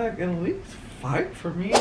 like at least fight for me.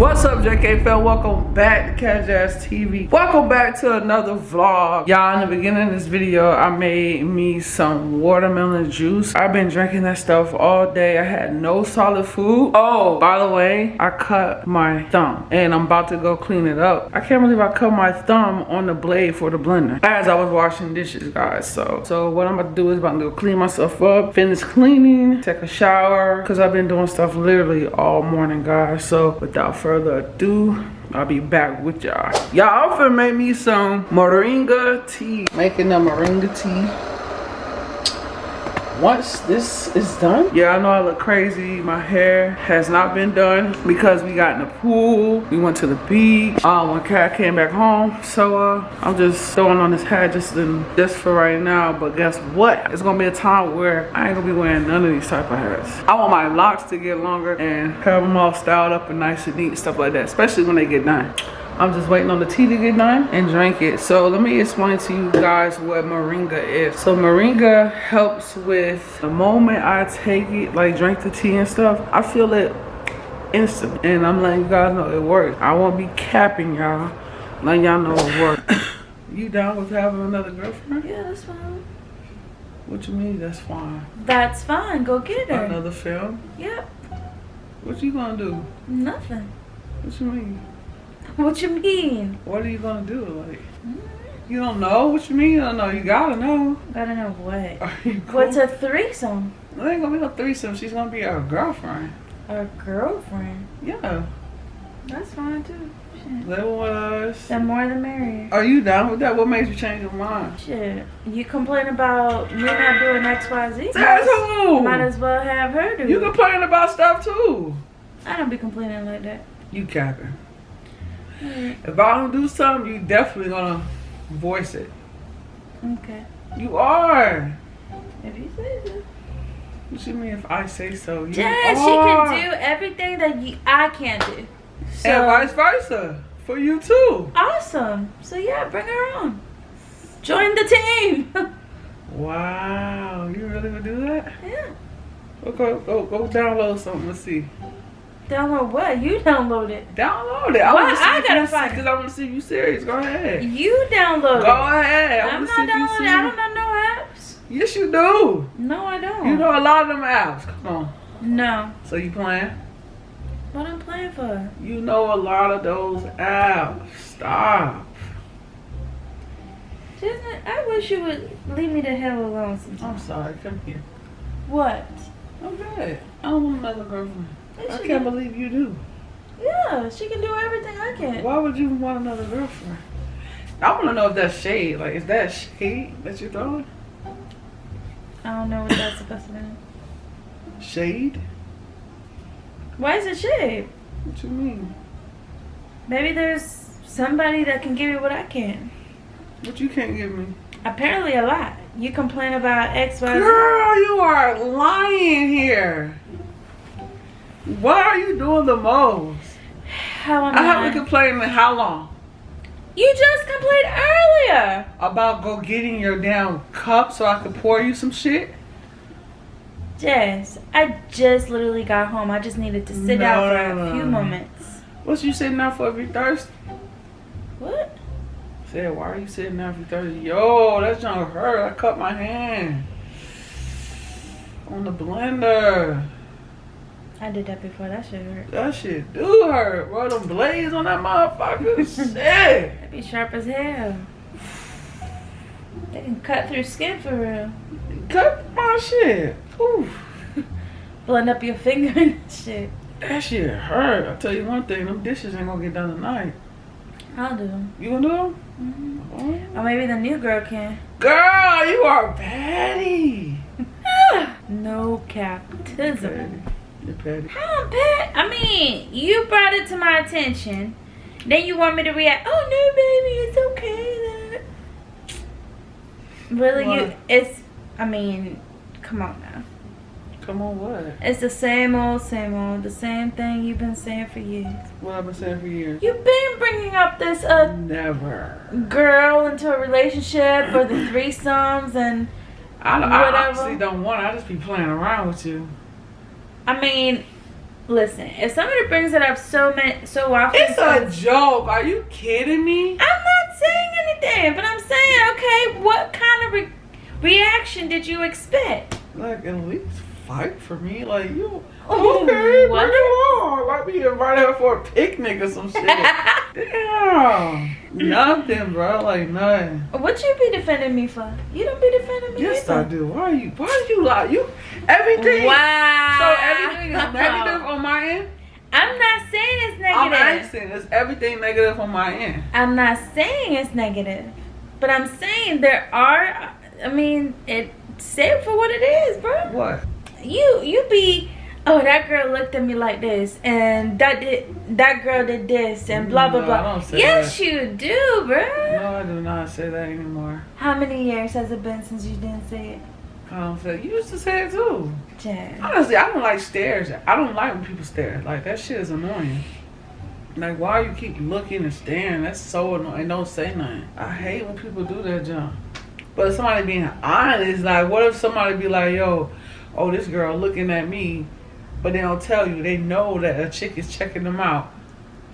What's up, JK Fel? Welcome back to Catch Ass TV. Welcome back to another vlog. Y'all, in the beginning of this video, I made me some watermelon juice. I've been drinking that stuff all day. I had no solid food. Oh, by the way, I cut my thumb and I'm about to go clean it up. I can't believe I cut my thumb on the blade for the blender as I was washing dishes, guys. So, so what I'm about to do is about to go clean myself up, finish cleaning, take a shower, because I've been doing stuff literally all morning, guys. So without further ado, I'll be back with y'all. Y'all finna make me some moringa tea. Making the moringa tea. Once this is done, yeah, I know I look crazy. My hair has not been done because we got in the pool. We went to the beach. Um, when Kat came back home. So uh, I'm just throwing on this hat just in, just for right now. But guess what? It's gonna be a time where I ain't gonna be wearing none of these type of hats. I want my locks to get longer and have them all styled up and nice and neat, stuff like that. Especially when they get done. I'm just waiting on the tea to get done and drink it. So let me explain to you guys what moringa is. So moringa helps with the moment I take it, like drink the tea and stuff, I feel it instant. And I'm letting you guys know it works. I won't be capping y'all, letting y'all know it works. you down with having another girlfriend? Yeah, that's fine. What you mean that's fine? That's fine. Go get her. Another film? Yep. What you gonna do? Nothing. What you mean? What you mean? What are you gonna do? Like, you don't know what you mean? I don't know. You gotta know. Gotta know what. Are you cool? What's a threesome? It ain't gonna be no threesome. She's gonna be our girlfriend. A girlfriend. Yeah. That's fine too. Shit. Live with us. The more the merrier. Are you down with that? What makes you change your mind? Shit. You complain about me not doing X, Y, Z. That's who. Might as well have her do. You complain about stuff too. I don't be complaining like that. You capping. Alright. If I don't do something, you definitely gonna voice it. Okay. You are. If you say so. What you mean if I say so? You Jazz, she can do everything that you, I can't do. So, And vice versa. For you too. Awesome. So yeah, bring her on. Join the team. Wow. You really would do that? yeah. Go, go, go download something. Let's see. Download what? You download it. Download it. I Why want to see I gotta find it? because I want to see if you serious. Go ahead. You download Go it. ahead. I I'm not see if you downloading. I don't know no apps. Yes, you do. No, I don't. You know a lot of them apps. Come on. No. So you playing? What I'm playing for? You know a lot of those apps. Stop. Just, I wish you would leave me the hell alone sometimes. I'm sorry. Come here. What? I'm good. I don't want another girlfriend. Yes, I can't do. believe you do. Yeah, she can do everything I can. Why would you want another girlfriend? I want to know if that's shade. Like, is that shade that you're throwing? I don't know what that's supposed to mean. Shade? Why is it shade? What you mean? Maybe there's somebody that can give you what I can. What you can't give me? Apparently a lot. You complain about X, Y, Z. Girl, you are lying here. Why are you doing the most? How am I I? haven't complained in how long? You just complained earlier. About go getting your damn cup so I could pour you some shit? Jess, I just literally got home. I just needed to sit No, down for a few moments. What you sitting out for if you thirsty? What? Said, why are you sitting if you thirsty? Yo, that junk hurt. I cut my hand. On the blender. I did that before. That shit hurt. That shit do hurt, bro. Them blades on that motherfucker. shit. That be sharp as hell. They can cut through skin for real. Cut my shit. Oof. Blend up your finger and shit. That shit hurt. I tell you one thing, them dishes ain't gonna get done tonight. I'll do them. You gonna do them? Mm -hmm. oh. Or maybe the new girl can. Girl, you are petty. no captism. How petty? I mean, you brought it to my attention. Then you want me to react, oh no baby, it's okay. Really, what? you, it's, I mean, come on now. Come on, what? It's the same old, same old, the same thing you've been saying for years. What I've been saying for years? You've been bringing up this, uh, never girl into a relationship or the threesomes and I, whatever. I honestly don't want. I just be playing around with you. I mean, listen. If somebody brings it up so many, so often, it's a joke. Are you kidding me? I'm not saying anything, but I'm saying, okay, what kind of re reaction did you expect? Like at least fight for me. Like you okay, what? bring it on. Like be invited her for a picnic or some shit. Damn. Nothing, bro. Like nothing. What you be defending me for? You don't be defending me. Yes, either. I do. Why are you? Why are you lie? You everything. Wow. So everything is negative on my end. I'm not saying it's negative. I'm asking. Is everything negative on my end? I'm not saying it's negative, but I'm saying there are. I mean, it say it for what it is, bro. What? You you be oh that girl looked at me like this and that did that girl did this and blah blah no, blah yes that. you do bro no i do not say that anymore how many years has it been since you didn't say it I don't say you used to say it too. Jazz. Honestly, I don't like stares. I don't like when people stare. Like that shit is annoying. Like why you keep looking and staring? That's so annoying. Don't say nothing. I hate when people do that jump. But somebody being honest, like what if somebody be like, yo, oh this girl looking at me but they don't tell you. They know that a chick is checking them out,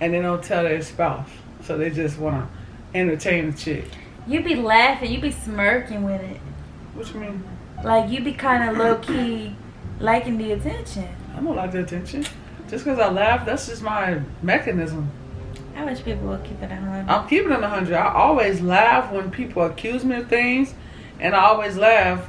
and they don't tell their spouse. So they just want to entertain the chick. You be laughing. You be smirking with it. What you mean? Like you be kind of low key liking the attention. I don't like the attention. Just because I laugh, that's just my mechanism. I wish people would keep it a hundred. I'm keeping it a hundred. I always laugh when people accuse me of things, and I always laugh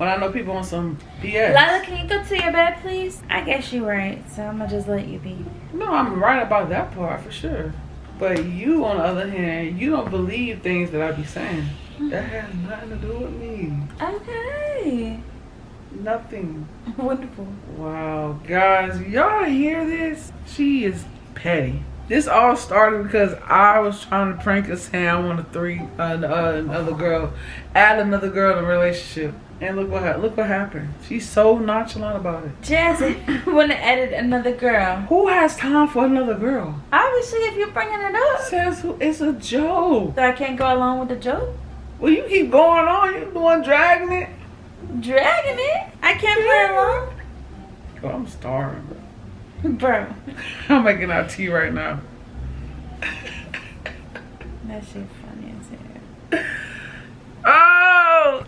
when I know people on some BS. Lila, can you go to your bed, please? I guess you're right, so I'm gonna just let you be. No, I'm right about that part for sure. But you, on the other hand, you don't believe things that I be saying. That has nothing to do with me. Okay. Nothing. Wonderful. Wow, guys, y'all hear this? She is petty. This all started because I was trying to prank a Sam on a three, uh, uh, another girl, add another girl in a relationship. And look what look what happened. She's so nonchalant about it. Jazzy, want to edit another girl. Who has time for another girl? Obviously, if you're bringing it up. Says it's a joke. So I can't go along with the joke. Well, you keep going on. You the one dragging it. Dragging it? I can't play along. Oh, I'm starving, bro. Bro. I'm making out tea right now. that shit funny as hell.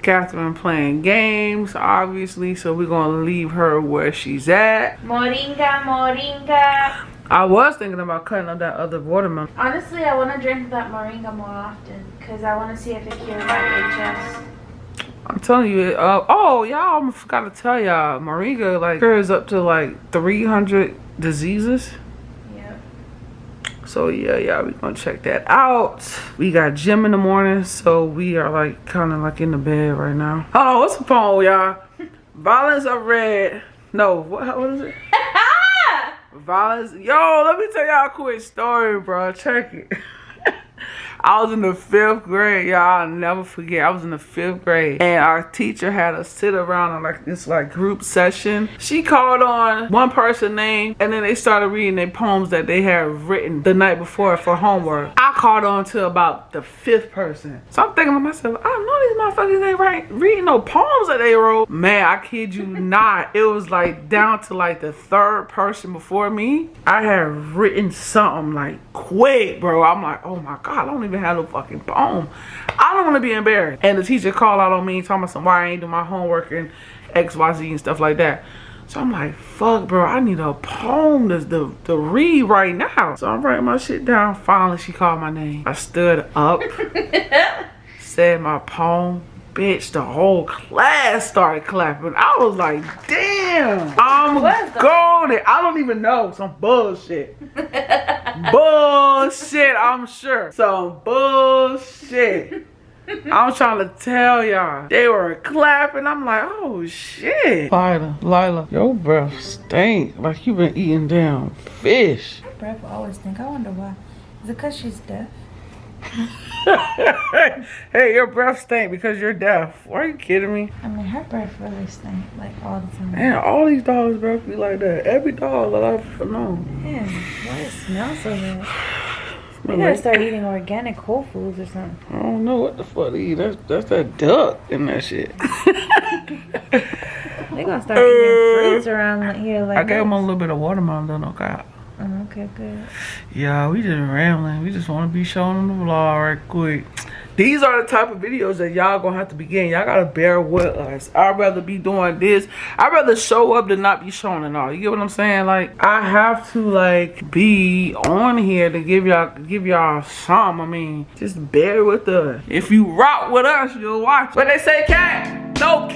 Catherine playing games, obviously, so we're gonna leave her where she's at. Moringa, moringa. I was thinking about cutting up that other watermelon. Honestly, I want to drink that moringa more often because I want to see if it cures my HS. I'm telling you, uh, oh, y'all, I forgot to tell y'all, moringa, like, cures up to, like, 300 diseases. So yeah, yeah, we gonna check that out. We got gym in the morning, so we are like kind of like in the bed right now. Oh, what's the phone, y'all? Violence of red. No, what, what is it? Violence. Yo, let me tell y'all a quick story, bro. Check it. I was in the fifth grade, y'all. I'll never forget. I was in the fifth grade, and our teacher had us sit around in like this like group session. She called on one person name, and then they started reading their poems that they had written the night before for homework. I called on to about the fifth person. So I'm thinking to myself, I don't know these motherfuckers ain't right reading no poems that they wrote. Man, I kid you not. It was like down to like the third person before me. I had written something like quick, bro. I'm like, oh my god, I don't even even have no fucking poem. I don't want to be embarrassed. And the teacher called out on me, talking about some why I ain't do my homework and X, Y, Z and stuff like that. So I'm like, fuck, bro, I need a poem to, to, to read right now. So I'm writing my shit down. Finally, she called my name. I stood up, said my poem. Bitch, the whole class started clapping. I was like, damn, I'm golden. I don't even know. Some bullshit. bullshit, I'm sure. Some bullshit. I'm trying to tell y'all. They were clapping. I'm like, oh shit. Lila, Lila, your breath stink like you been eating damn fish. Her breath always stink. I wonder why. Is it because she's deaf? hey, your breath stink because you're deaf. Why are you kidding me? I mean, her breath really stink like all the time. Man, all these dogs' breath be like that. Every dog that I've known. Man, why does it smell so bad? We gotta start eating organic whole foods or something. I don't know what the fuck to eat. That's that's that duck and that shit. they gonna start eating fruits around here like I gave them a little bit of watermelon though, no cap. Okay, good. Yeah, we just rambling. We just want to be showing them the vlog right quick. These are the type of videos that y'all gonna have to begin. Y'all gotta bear with us. I'd rather be doing this. I'd rather show up than not be showing it all. You get what I'm saying? Like, I have to like be on here to give y'all give y'all some. I mean, just bear with us. If you rock with us, you'll watch. But they say cat, no.